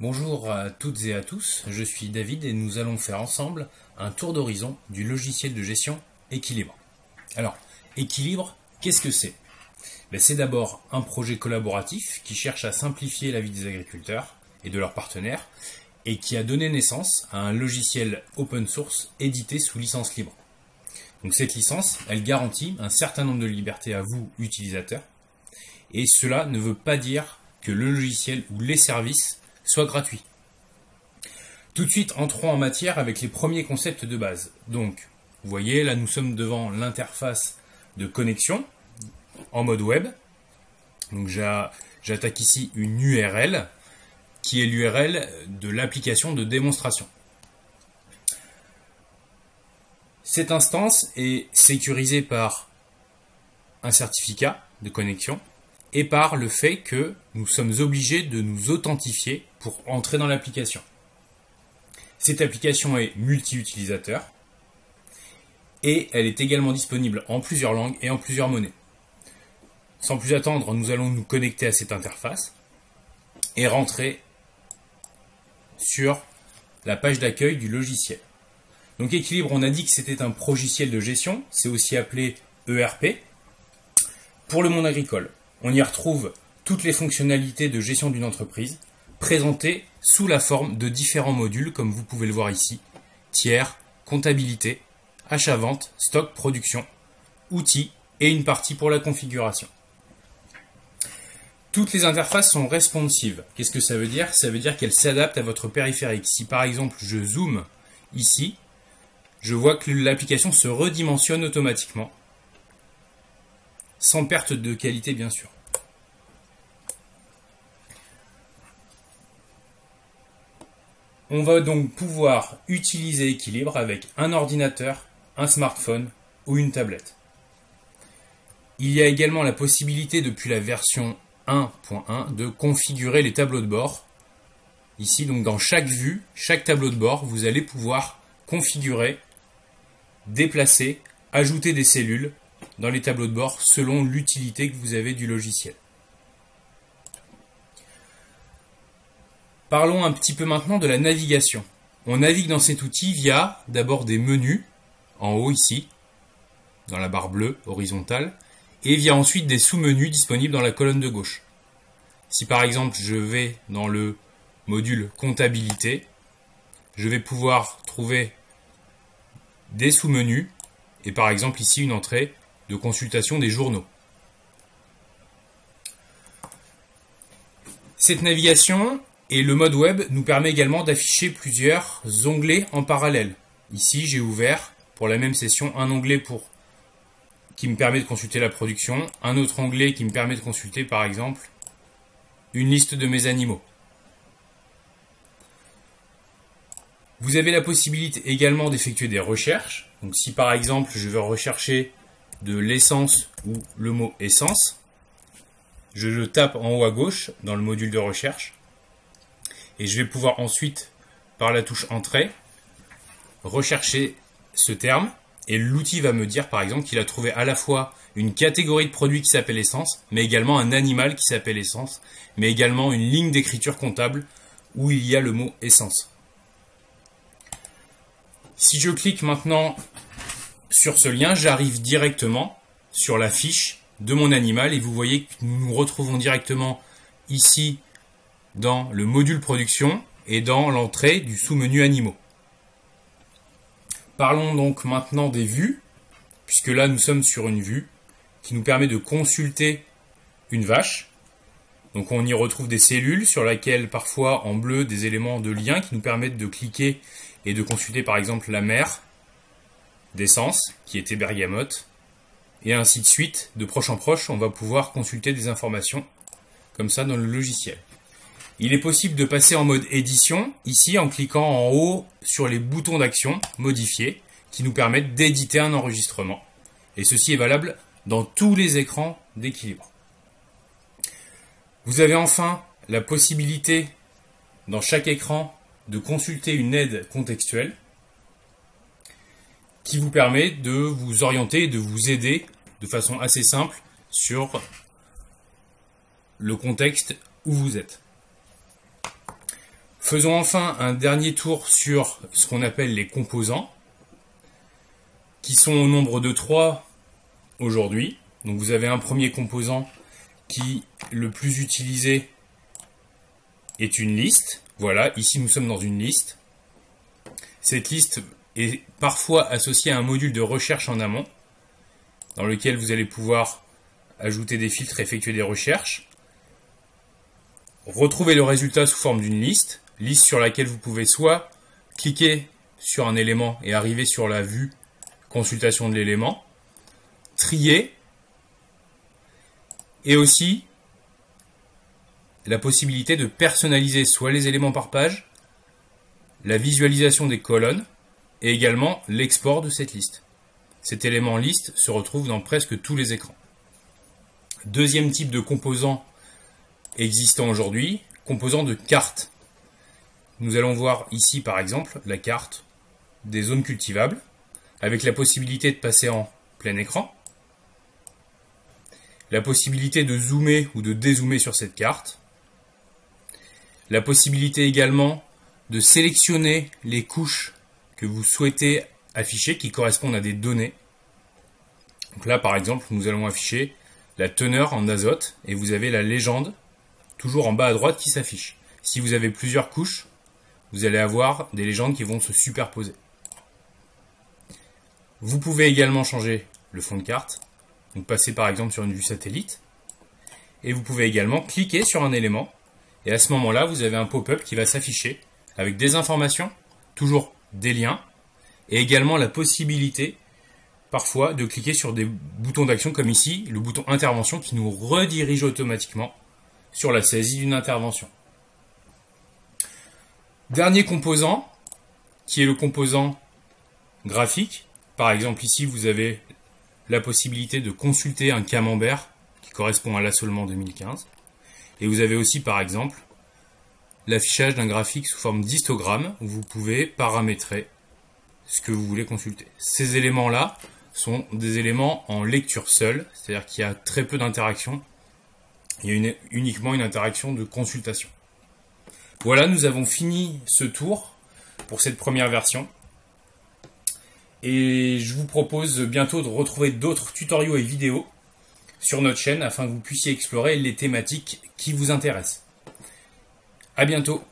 Bonjour à toutes et à tous, je suis David et nous allons faire ensemble un tour d'horizon du logiciel de gestion Équilibre. Alors, Équilibre, qu'est-ce que c'est? Ben, C'est d'abord un projet collaboratif qui cherche à simplifier la vie des agriculteurs et de leurs partenaires et qui a donné naissance à un logiciel open source édité sous licence libre. Donc cette licence, elle garantit un certain nombre de libertés à vous, utilisateurs, et cela ne veut pas dire que le logiciel ou les services soient gratuits. Tout de suite, entrons en matière avec les premiers concepts de base. Donc, vous voyez, là nous sommes devant l'interface de connexion en mode web. Donc j'attaque ici une URL qui est l'URL de l'application de démonstration. Cette instance est sécurisée par un certificat de connexion et par le fait que nous sommes obligés de nous authentifier pour entrer dans l'application. Cette application est multi-utilisateur et elle est également disponible en plusieurs langues et en plusieurs monnaies. Sans plus attendre, nous allons nous connecter à cette interface et rentrer sur la page d'accueil du logiciel. Donc Équilibre, on a dit que c'était un progiciel de gestion, c'est aussi appelé ERP. Pour le monde agricole, on y retrouve toutes les fonctionnalités de gestion d'une entreprise présentées sous la forme de différents modules comme vous pouvez le voir ici, tiers, comptabilité, achat-vente, stock, production, outils et une partie pour la configuration. Toutes les interfaces sont responsives. Qu'est-ce que ça veut dire? Ça veut dire qu'elles s'adaptent à votre périphérique. Si par exemple je zoome ici, je vois que l'application se redimensionne automatiquement, sans perte de qualité bien sûr. On va donc pouvoir utiliser Équilibre avec un ordinateur, un smartphone ou une tablette. Il y a également la possibilité depuis la version 1.1 de configurer les tableaux de bord. Ici, donc dans chaque vue, chaque tableau de bord, vous allez pouvoir configurer, déplacer, ajouter des cellules dans les tableaux de bord selon l'utilité que vous avez du logiciel. Parlons un petit peu maintenant de la navigation. On navigue dans cet outil via d'abord des menus, en haut ici, dans la barre bleue horizontale, et via ensuite des sous-menus disponibles dans la colonne de gauche. Si par exemple je vais dans le module comptabilité, je vais pouvoir trouver des sous-menus et par exemple ici une entrée de consultation des journaux. Cette navigation et le mode web nous permet également d'afficher plusieurs onglets en parallèle. Ici j'ai ouvert pour la même session un onglet pour qui me permet de consulter la production, un autre onglet qui me permet de consulter par exemple une liste de mes animaux. Vous avez la possibilité également d'effectuer des recherches. Donc si par exemple je veux rechercher de l'essence ou le mot essence, je le tape en haut à gauche dans le module de recherche. Et je vais pouvoir ensuite par la touche entrée rechercher ce terme. Et l'outil va me dire par exemple qu'il a trouvé à la fois une catégorie de produits qui s'appelle essence, mais également un animal qui s'appelle essence, mais également une ligne d'écriture comptable où il y a le mot essence. Si je clique maintenant sur ce lien, j'arrive directement sur la fiche de mon animal et vous voyez que nous nous retrouvons directement ici dans le module production et dans l'entrée du sous-menu animaux. Parlons donc maintenant des vues, puisque là nous sommes sur une vue qui nous permet de consulter une vache. Donc on y retrouve des cellules sur lesquelles parfois en bleu des éléments de lien qui nous permettent de cliquer et de consulter par exemple la mère d'essence qui était bergamote et ainsi de suite. De proche en proche, on va pouvoir consulter des informations comme ça dans le logiciel. Il est possible de passer en mode édition, ici en cliquant en haut sur les boutons d'action modifiés, qui nous permettent d'éditer un enregistrement. Et ceci est valable dans tous les écrans d'équilibre. Vous avez enfin la possibilité dans chaque écran de consulter une aide contextuelle qui vous permet de vous orienter de vous aider de façon assez simple sur le contexte où vous êtes. Faisons enfin un dernier tour sur ce qu'on appelle les composants, qui sont au nombre de trois aujourd'hui. Donc vous avez un premier composant qui, le plus utilisé, est une liste. Voilà, ici nous sommes dans une liste. Cette liste est parfois associée à un module de recherche en amont, dans lequel vous allez pouvoir ajouter des filtres, effectuer des recherches, retrouver le résultat sous forme d'une liste, liste sur laquelle vous pouvez soit cliquer sur un élément et arriver sur la vue consultation de l'élément, trier, et aussi la possibilité de personnaliser soit les éléments par page, la visualisation des colonnes, et également l'export de cette liste. Cet élément liste se retrouve dans presque tous les écrans. Deuxième type de composant existant aujourd'hui, composant de carte. Nous allons voir ici par exemple la carte des zones cultivables avec la possibilité de passer en plein écran, la possibilité de zoomer ou de dézoomer sur cette carte, la possibilité également de sélectionner les couches que vous souhaitez afficher qui correspondent à des données. Donc là par exemple nous allons afficher la teneur en azote et vous avez la légende toujours en bas à droite qui s'affiche. Si vous avez plusieurs couches, vous allez avoir des légendes qui vont se superposer. Vous pouvez également changer le fond de carte, donc passer par exemple sur une vue satellite, et vous pouvez également cliquer sur un élément, et à ce moment-là, vous avez un pop-up qui va s'afficher avec des informations, toujours des liens, et également la possibilité parfois de cliquer sur des boutons d'action comme ici, le bouton intervention qui nous redirige automatiquement sur la saisie d'une intervention. Dernier composant, qui est le composant graphique, par exemple, ici, vous avez la possibilité de consulter un camembert qui correspond à l'assolement 2015. Et vous avez aussi, par exemple, l'affichage d'un graphique sous forme d'histogramme où vous pouvez paramétrer ce que vous voulez consulter. Ces éléments-là sont des éléments en lecture seule, c'est-à-dire qu'il y a très peu d'interaction. Il y a uniquement une interaction de consultation. Voilà, nous avons fini ce tour pour cette première version. Et je vous propose bientôt de retrouver d'autres tutoriaux et vidéos sur notre chaîne afin que vous puissiez explorer les thématiques qui vous intéressent. À bientôt